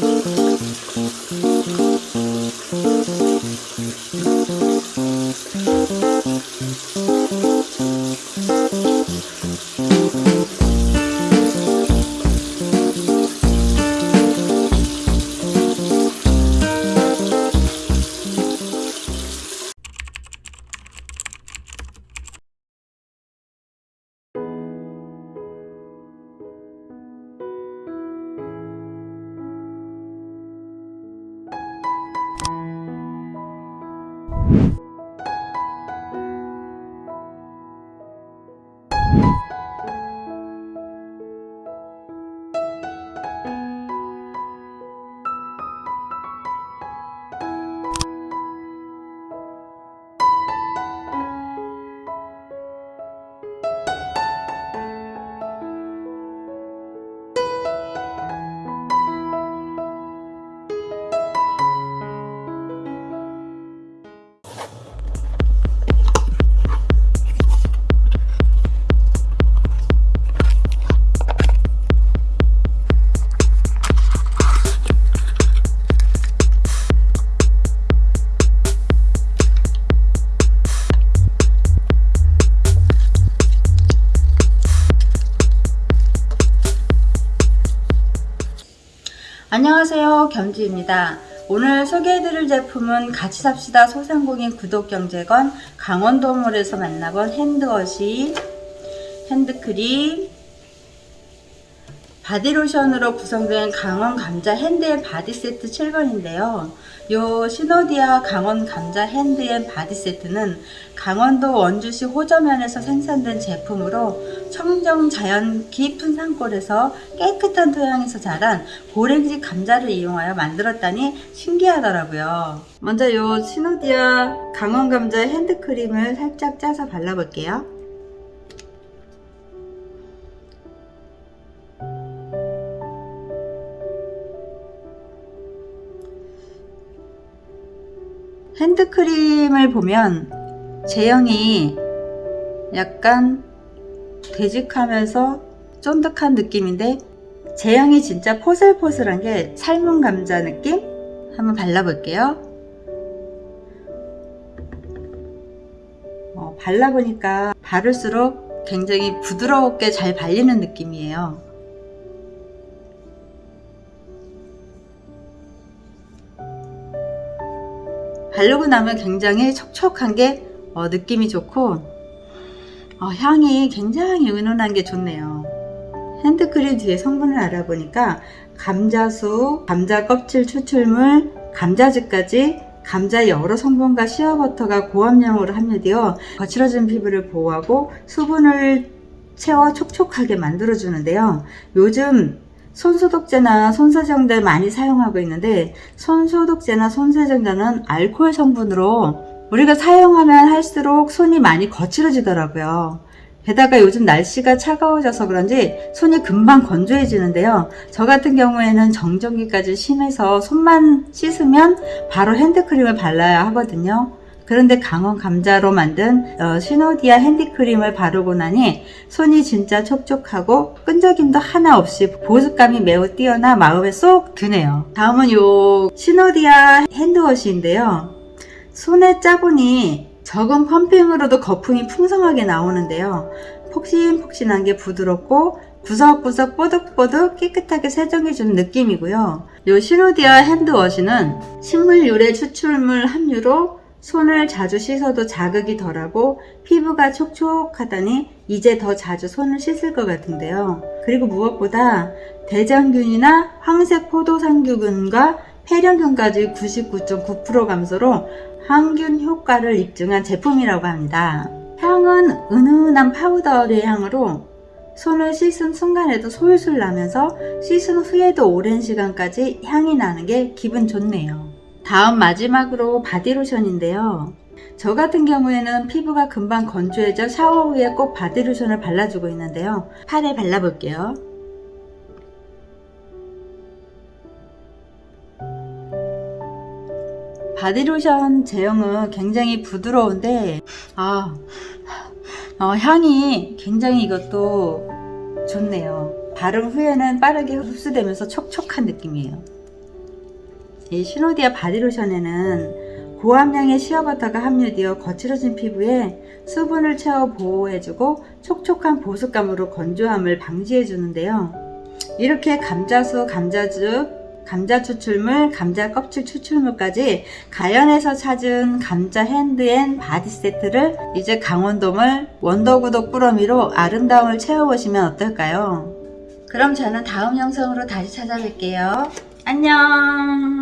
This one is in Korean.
Thank you. you. 안녕하세요. 겸지입니다. 오늘 소개해드릴 제품은 같이 삽시다 소상공인 구독경제건 강원도몰에서 만나본 핸드워시 핸드크림 바디로션으로 구성된 강원 감자 hand and body 세트 7번인데요. 요 시노디아 강원 감자 hand and body 세트는 강원도 원주시 호저면에서 생산된 제품으로 청정 자연 깊은 산골에서 깨끗한 토양에서 자란 고랭지 감자를 이용하여 만들었다니 신기하더라고요. 먼저 요 시노디아 강원 감자 핸드크림을 살짝 짜서 발라볼게요. 핸드크림을 보면 제형이 약간 되직하면서 쫀득한 느낌인데 제형이 진짜 포슬포슬한 게 삶은 감자 느낌? 한번 발라볼게요. 어, 발라보니까 바를수록 굉장히 부드럽게 잘 발리는 느낌이에요. 바르고 나면 굉장히 촉촉한 게 어, 느낌이 좋고 어, 향이 굉장히 은은한 게 좋네요. 핸드크림 뒤에 성분을 알아보니까 감자수, 감자 껍질 추출물, 감자즙까지 감자 여러 성분과 시어버터가 고함량으로 함유되어 거칠어진 피부를 보호하고 수분을 채워 촉촉하게 만들어주는데요. 요즘 손소독제나 손세정제 많이 사용하고 있는데 손소독제나 손세정제는 알코올 성분으로 우리가 사용하면 할수록 손이 많이 거칠어지더라고요. 게다가 요즘 날씨가 차가워져서 그런지 손이 금방 건조해지는데요. 저 같은 경우에는 정전기까지 심해서 손만 씻으면 바로 핸드크림을 발라야 하거든요. 그런데 강원 감자로 만든 어, 시노디아 핸드크림을 바르고 나니 손이 진짜 촉촉하고 끈적임도 하나 없이 보습감이 매우 뛰어나 마음에 쏙 드네요. 다음은 요 시노디아 핸드워시인데요. 손에 짜보니 적은 펌핑으로도 거품이 풍성하게 나오는데요. 폭신폭신한 게 부드럽고 구석구석 뽀득뽀득 깨끗하게 세정해주는 느낌이고요. 요 시노디아 핸드워시는 식물 유래 추출물 함유로 손을 자주 씻어도 자극이 덜하고 피부가 촉촉하다니 이제 더 자주 손을 씻을 것 같은데요. 그리고 무엇보다 대장균이나 황색 포도상균과 폐렴균까지 99.9% 감소로 항균 효과를 입증한 제품이라고 합니다. 향은 은은한 파우더의 향으로 손을 씻은 순간에도 솔솔 나면서 씻은 후에도 오랜 시간까지 향이 나는 게 기분 좋네요. 다음 마지막으로 바디로션인데요. 저 같은 경우에는 피부가 금방 건조해져 샤워 후에 꼭 바디로션을 발라주고 있는데요. 팔에 발라볼게요. 바디로션 제형은 굉장히 부드러운데 아 어, 향이 굉장히 이것도 좋네요. 바른 후에는 빠르게 흡수되면서 촉촉한 느낌이에요. 이 시노디아 바디로션에는 고함량의 시어버터가 함유되어 거칠어진 피부에 수분을 채워 보호해주고 촉촉한 보습감으로 건조함을 방지해주는데요. 이렇게 감자수, 감자즙, 감자 추출물, 감자 껍질 추출물까지 자연에서 찾은 감자 hand and body 세트를 이제 강원도몰 원더구독 꾸러미로 아름다움을 채워보시면 어떨까요? 그럼 저는 다음 영상으로 다시 찾아뵐게요. 안녕!